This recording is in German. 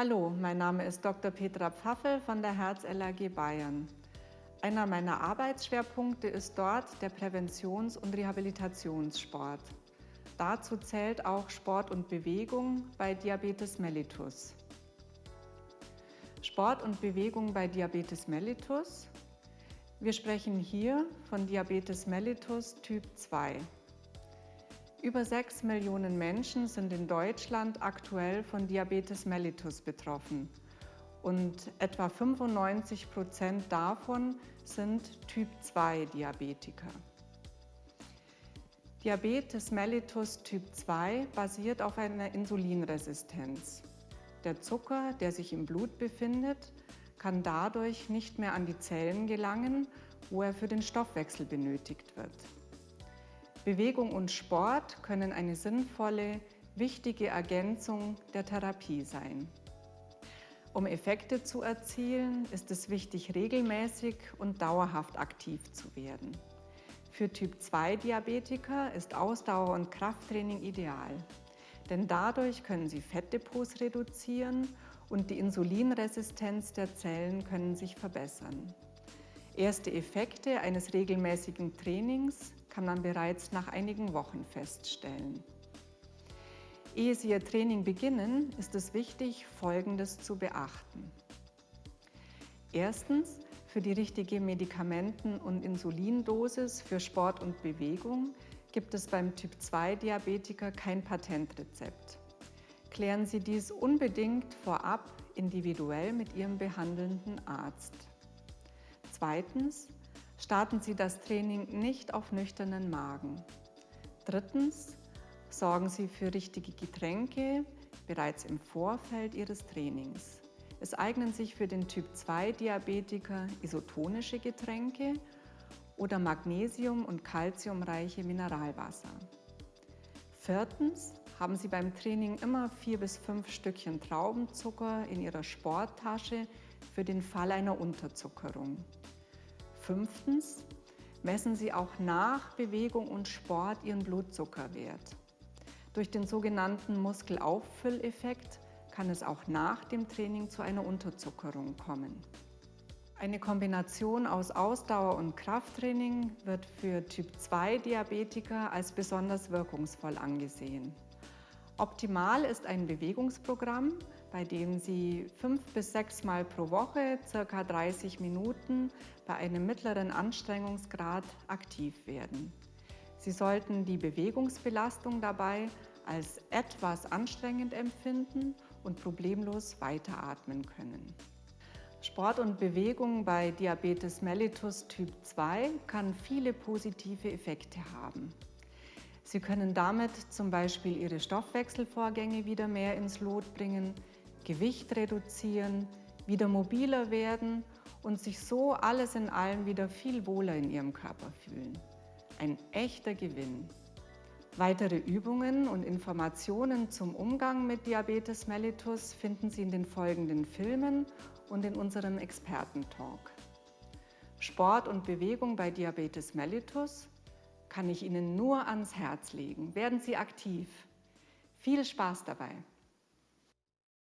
Hallo, mein Name ist Dr. Petra Pfaffel von der Herz-LAG Bayern. Einer meiner Arbeitsschwerpunkte ist dort der Präventions- und Rehabilitationssport. Dazu zählt auch Sport und Bewegung bei Diabetes mellitus. Sport und Bewegung bei Diabetes mellitus. Wir sprechen hier von Diabetes mellitus Typ 2. Über 6 Millionen Menschen sind in Deutschland aktuell von Diabetes mellitus betroffen und etwa 95 Prozent davon sind Typ 2 Diabetiker. Diabetes mellitus Typ 2 basiert auf einer Insulinresistenz. Der Zucker, der sich im Blut befindet, kann dadurch nicht mehr an die Zellen gelangen, wo er für den Stoffwechsel benötigt wird. Bewegung und Sport können eine sinnvolle, wichtige Ergänzung der Therapie sein. Um Effekte zu erzielen, ist es wichtig, regelmäßig und dauerhaft aktiv zu werden. Für Typ-2-Diabetiker ist Ausdauer- und Krafttraining ideal, denn dadurch können sie Fettdepots reduzieren und die Insulinresistenz der Zellen können sich verbessern. Erste Effekte eines regelmäßigen Trainings kann man bereits nach einigen Wochen feststellen. Ehe Sie Ihr Training beginnen, ist es wichtig, Folgendes zu beachten. Erstens, für die richtige Medikamenten- und Insulindosis für Sport und Bewegung gibt es beim Typ-2-Diabetiker kein Patentrezept. Klären Sie dies unbedingt vorab individuell mit Ihrem behandelnden Arzt. Zweitens, starten Sie das Training nicht auf nüchternen Magen. Drittens, sorgen Sie für richtige Getränke bereits im Vorfeld Ihres Trainings. Es eignen sich für den Typ-2-Diabetiker isotonische Getränke oder magnesium- und calciumreiche Mineralwasser. Viertens, haben Sie beim Training immer vier bis fünf Stückchen Traubenzucker in Ihrer Sporttasche für den Fall einer Unterzuckerung. Fünftens, messen Sie auch nach Bewegung und Sport Ihren Blutzuckerwert. Durch den sogenannten Muskelauffülleffekt kann es auch nach dem Training zu einer Unterzuckerung kommen. Eine Kombination aus Ausdauer- und Krafttraining wird für Typ-2-Diabetiker als besonders wirkungsvoll angesehen. Optimal ist ein Bewegungsprogramm, bei dem Sie fünf bis sechs Mal pro Woche ca. 30 Minuten bei einem mittleren Anstrengungsgrad aktiv werden. Sie sollten die Bewegungsbelastung dabei als etwas anstrengend empfinden und problemlos weiteratmen können. Sport und Bewegung bei Diabetes mellitus Typ 2 kann viele positive Effekte haben. Sie können damit zum Beispiel Ihre Stoffwechselvorgänge wieder mehr ins Lot bringen, Gewicht reduzieren, wieder mobiler werden und sich so alles in allem wieder viel wohler in ihrem Körper fühlen. Ein echter Gewinn. Weitere Übungen und Informationen zum Umgang mit Diabetes mellitus finden Sie in den folgenden Filmen und in unserem Expertentalk. Sport und Bewegung bei Diabetes mellitus kann ich Ihnen nur ans Herz legen. Werden Sie aktiv. Viel Spaß dabei!